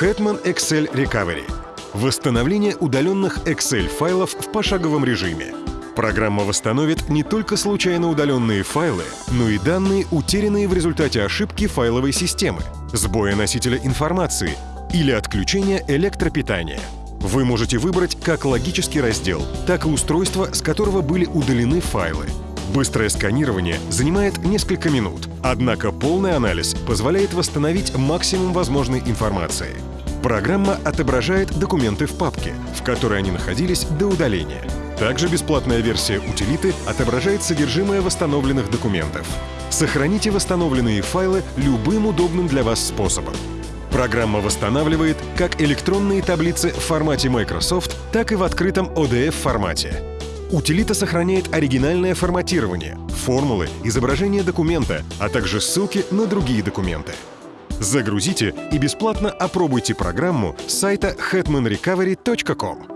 Hetman Excel Recovery. Восстановление удаленных Excel-файлов в пошаговом режиме. Программа восстановит не только случайно удаленные файлы, но и данные, утерянные в результате ошибки файловой системы, сбоя носителя информации или отключения электропитания. Вы можете выбрать как логический раздел, так и устройство, с которого были удалены файлы. Быстрое сканирование занимает несколько минут, однако полный анализ позволяет восстановить максимум возможной информации. Программа отображает документы в папке, в которой они находились до удаления. Также бесплатная версия утилиты отображает содержимое восстановленных документов. Сохраните восстановленные файлы любым удобным для вас способом. Программа восстанавливает как электронные таблицы в формате Microsoft, так и в открытом ODF-формате. Утилита сохраняет оригинальное форматирование, формулы, изображение документа, а также ссылки на другие документы. Загрузите и бесплатно опробуйте программу с сайта hetmanrecovery.com.